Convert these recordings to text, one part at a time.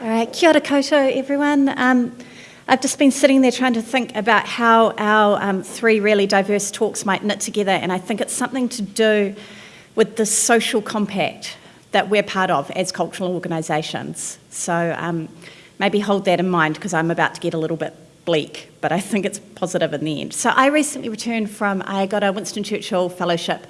All right, kia ora koutou, everyone. Um, I've just been sitting there trying to think about how our um, three really diverse talks might knit together, and I think it's something to do with the social compact that we're part of as cultural organisations. So um, maybe hold that in mind because I'm about to get a little bit bleak, but I think it's positive in the end. So I recently returned from, I got a Winston Churchill Fellowship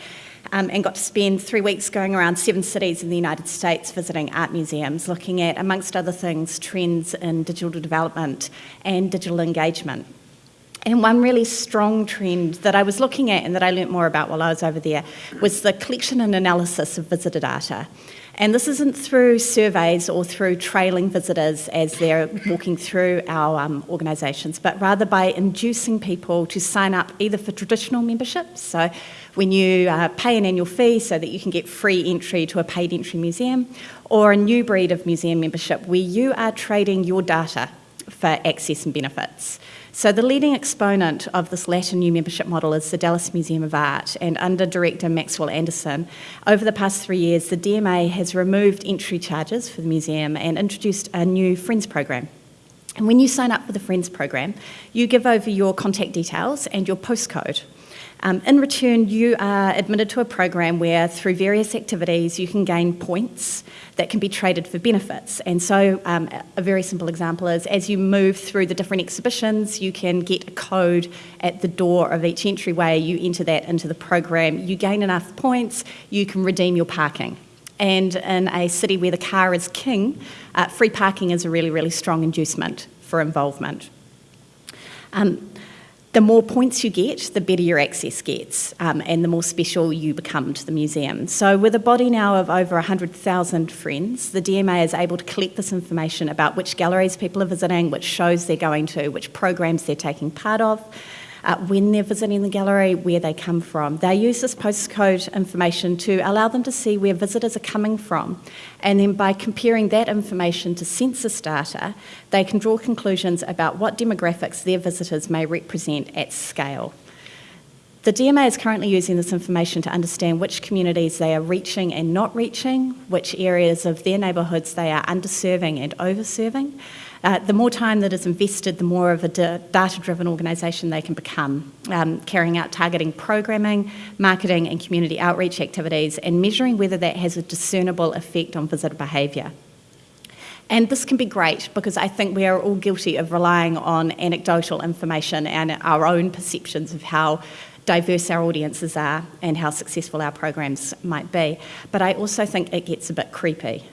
um, and got to spend three weeks going around seven cities in the United States visiting art museums, looking at, amongst other things, trends in digital development and digital engagement. And one really strong trend that I was looking at and that I learnt more about while I was over there was the collection and analysis of visitor data. And this isn't through surveys or through trailing visitors as they're walking through our um, organisations, but rather by inducing people to sign up either for traditional memberships, so when you uh, pay an annual fee so that you can get free entry to a paid entry museum, or a new breed of museum membership where you are trading your data for access and benefits. So the leading exponent of this latter new membership model is the Dallas Museum of Art, and under director Maxwell Anderson, over the past three years, the DMA has removed entry charges for the museum and introduced a new Friends program. And when you sign up for the Friends program, you give over your contact details and your postcode. Um, in return, you are admitted to a program where, through various activities, you can gain points that can be traded for benefits. And so, um, a very simple example is as you move through the different exhibitions, you can get a code at the door of each entryway. You enter that into the program, you gain enough points, you can redeem your parking. And in a city where the car is king, uh, free parking is a really, really strong inducement for involvement. Um, the more points you get, the better your access gets, um, and the more special you become to the museum. So, with a body now of over 100,000 friends, the DMA is able to collect this information about which galleries people are visiting, which shows they're going to, which programs they're taking part of, uh, when they're visiting the gallery, where they come from. They use this postcode information to allow them to see where visitors are coming from. And then by comparing that information to census data, they can draw conclusions about what demographics their visitors may represent at scale. The DMA is currently using this information to understand which communities they are reaching and not reaching, which areas of their neighbourhoods they are underserving and overserving, uh, the more time that is invested, the more of a data-driven organisation they can become, um, carrying out targeting programming, marketing and community outreach activities and measuring whether that has a discernible effect on visitor behaviour. And this can be great because I think we are all guilty of relying on anecdotal information and our own perceptions of how diverse our audiences are and how successful our programs might be. But I also think it gets a bit creepy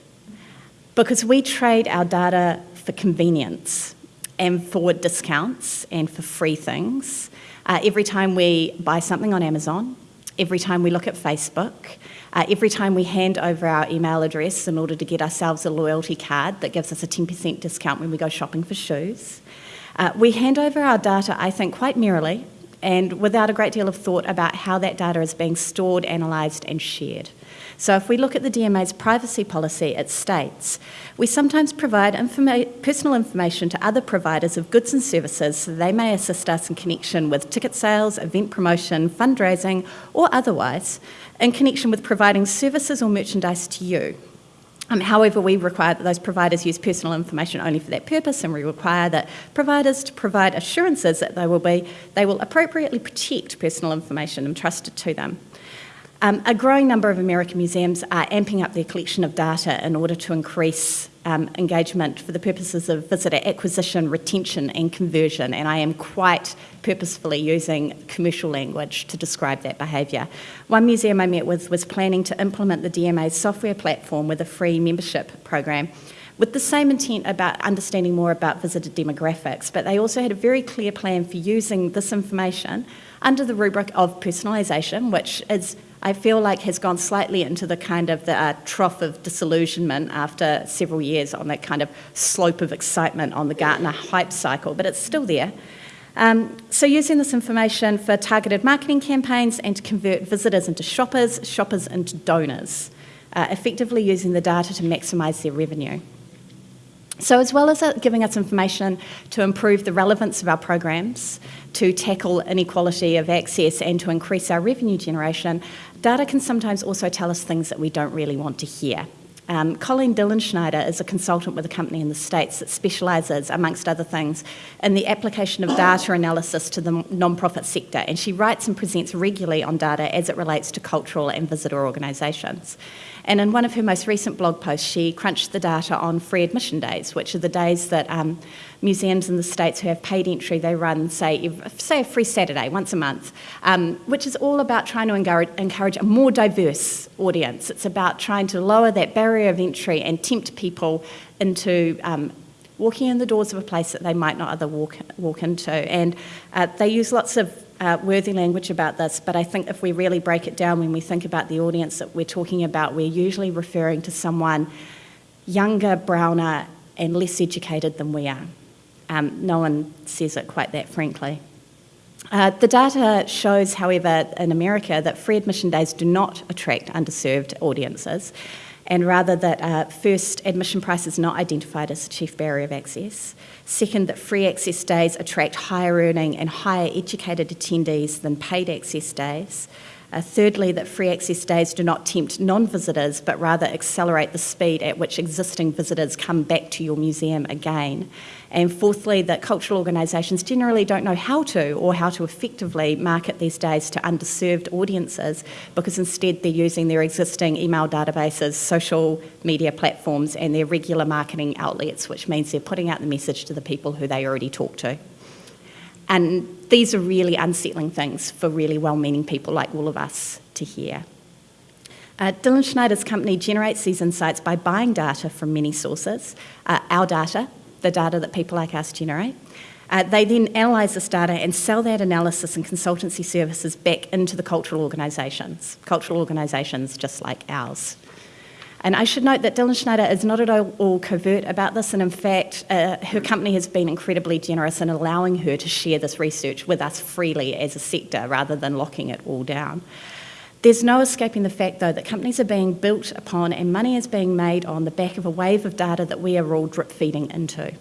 because we trade our data for convenience and for discounts and for free things. Uh, every time we buy something on Amazon, every time we look at Facebook, uh, every time we hand over our email address in order to get ourselves a loyalty card that gives us a 10% discount when we go shopping for shoes, uh, we hand over our data, I think, quite merrily and without a great deal of thought about how that data is being stored, analysed, and shared. So if we look at the DMA's privacy policy, it states, we sometimes provide informa personal information to other providers of goods and services so they may assist us in connection with ticket sales, event promotion, fundraising, or otherwise, in connection with providing services or merchandise to you. Um, however, we require that those providers use personal information only for that purpose, and we require that providers to provide assurances that they will be they will appropriately protect personal information entrusted to them. Um, a growing number of American museums are amping up their collection of data in order to increase um, engagement for the purposes of visitor acquisition, retention, and conversion. And I am quite purposefully using commercial language to describe that behaviour. One museum I met with was planning to implement the DMA's software platform with a free membership program with the same intent about understanding more about visitor demographics, but they also had a very clear plan for using this information under the rubric of personalisation, which is I feel like has gone slightly into the kind of the uh, trough of disillusionment after several years on that kind of slope of excitement on the Gartner hype cycle, but it's still there. Um, so using this information for targeted marketing campaigns and to convert visitors into shoppers, shoppers into donors, uh, effectively using the data to maximise their revenue. So as well as uh, giving us information to improve the relevance of our programs, to tackle inequality of access and to increase our revenue generation, data can sometimes also tell us things that we don't really want to hear. Um, Colleen Dillenschneider is a consultant with a company in the States that specialises, amongst other things, in the application of data analysis to the non-profit sector, and she writes and presents regularly on data as it relates to cultural and visitor organisations. And in one of her most recent blog posts, she crunched the data on free admission days, which are the days that um, museums in the States who have paid entry, they run, say, say a free Saturday once a month, um, which is all about trying to encourage, encourage a more diverse audience. It's about trying to lower that barrier of entry and tempt people into um, walking in the doors of a place that they might not other walk, walk into. And uh, they use lots of uh, worthy language about this, but I think if we really break it down when we think about the audience that we're talking about, we're usually referring to someone younger, browner, and less educated than we are. Um, no one says it quite that frankly. Uh, the data shows, however, in America that free admission days do not attract underserved audiences, and rather that uh, first, admission price is not identified as the chief barrier of access. Second, that free access days attract higher earning and higher educated attendees than paid access days. Uh, thirdly, that free access days do not tempt non visitors but rather accelerate the speed at which existing visitors come back to your museum again. And fourthly, that cultural organisations generally don't know how to or how to effectively market these days to underserved audiences because instead they're using their existing email databases, social media platforms, and their regular marketing outlets, which means they're putting out the message to the people who they already talk to. And these are really unsettling things for really well meaning people like all of us to hear. Uh, Dillenschneider's company generates these insights by buying data from many sources, uh, our data, the data that people like us generate. Uh, they then analyse this data and sell that analysis and consultancy services back into the cultural organisations, cultural organisations just like ours. And I should note that Dillenschneider is not at all covert about this, and in fact, uh, her company has been incredibly generous in allowing her to share this research with us freely as a sector rather than locking it all down. There's no escaping the fact, though, that companies are being built upon and money is being made on the back of a wave of data that we are all drip feeding into.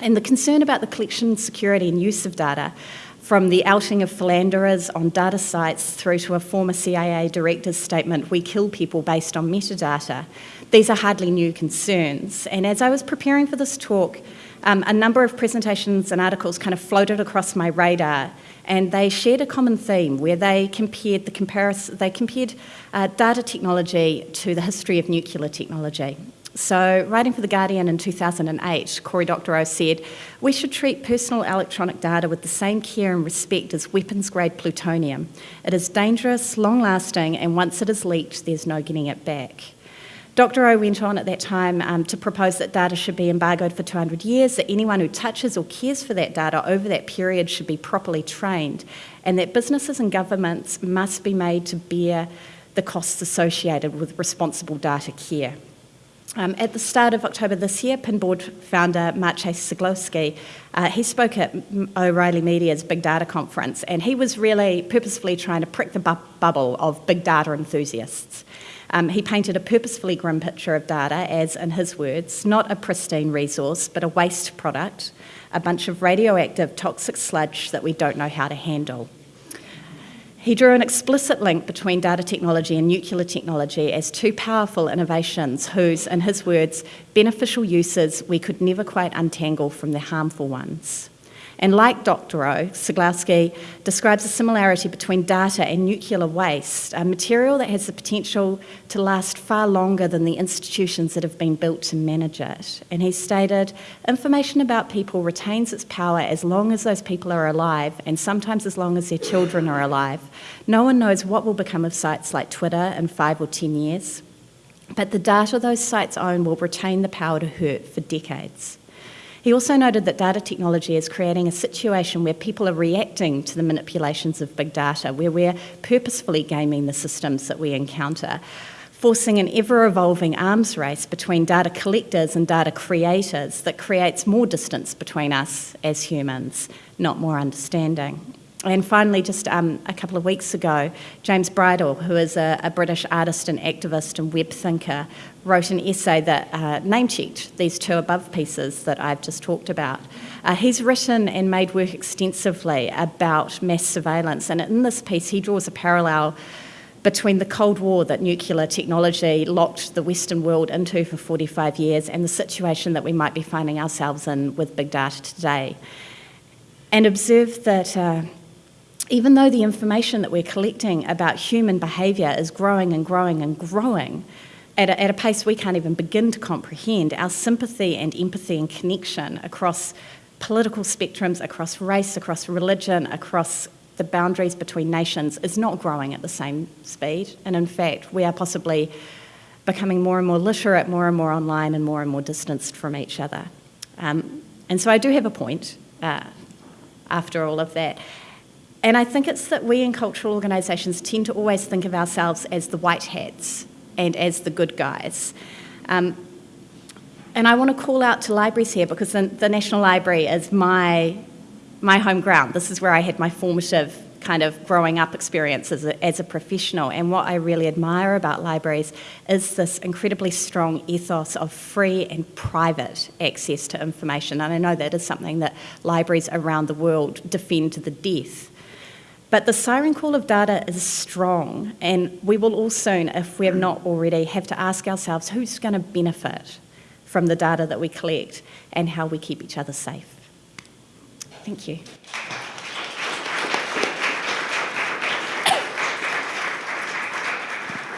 And the concern about the collection, security, and use of data from the outing of philanderers on data sites through to a former CIA director's statement, we kill people based on metadata, these are hardly new concerns. And as I was preparing for this talk, um, a number of presentations and articles kind of floated across my radar and they shared a common theme where they compared the comparison, they compared uh, data technology to the history of nuclear technology. So, writing for The Guardian in 2008, Cory Doctorow said, We should treat personal electronic data with the same care and respect as weapons grade plutonium. It is dangerous, long lasting, and once it is leaked, there's no getting it back. Doctorow went on at that time um, to propose that data should be embargoed for 200 years, that anyone who touches or cares for that data over that period should be properly trained, and that businesses and governments must be made to bear the costs associated with responsible data care. Um, at the start of October this year, Pinboard founder Maciej Ceglowski, uh, he spoke at O'Reilly Media's Big Data conference, and he was really purposefully trying to prick the bu- bubble of big data enthusiasts. Um, he painted a purposefully grim picture of data as, in his words, not a pristine resource, but a waste product, a bunch of radioactive toxic sludge that we don't know how to handle. He drew an explicit link between data technology and nuclear technology as two powerful innovations whose, in his words, beneficial uses we could never quite untangle from the harmful ones. And like Doctorow, Ceglowski describes a similarity between data and nuclear waste, a material that has the potential to last far longer than the institutions that have been built to manage it. And he stated, information about people retains its power as long as those people are alive, and sometimes as long as their children are alive. No one knows what will become of sites like Twitter in five or ten years. But the data those sites own will retain the power to hurt for decades. He also noted that data technology is creating a situation where people are reacting to the manipulations of big data, where we're purposefully gaming the systems that we encounter, forcing an ever evolving arms race between data collectors and data creators that creates more distance between us as humans, not more understanding. And finally, just um, a couple of weeks ago, James Bridle, who is a, a, British artist and activist and web thinker, wrote an essay that uh, name checked these two above pieces that I've just talked about. Uh, he's written and made work extensively about mass surveillance, and in this piece, he draws a parallel between the Cold War that nuclear technology locked the Western world into for 45 years and the situation that we might be finding ourselves in with big data today. And observe that uh, even though the information that we're collecting about human behaviour is growing and growing and growing, at a, at a, pace we can't even begin to comprehend, our sympathy and empathy and connection across political spectrums, across race, across religion, across the boundaries between nations is not growing at the same speed. And in fact, we are possibly becoming more and more literate, more and more online, and more and more distanced from each other. Um, and so I do have a point uh, after all of that. And I think it's that we in cultural organisations tend to always think of ourselves as the white hats and as the good guys. Um, and I want to call out to libraries here because the, the National Library is my my home ground. This is where I had my formative kind of growing up experience as a, as a professional. And what I really admire about libraries is this incredibly strong ethos of free and private access to information. And I know that is something that libraries around the world defend to the death. But the siren call of data is strong, and we will all soon, if we have not already, have to ask ourselves who's going to benefit from the data that we collect and how we keep each other safe. Thank you.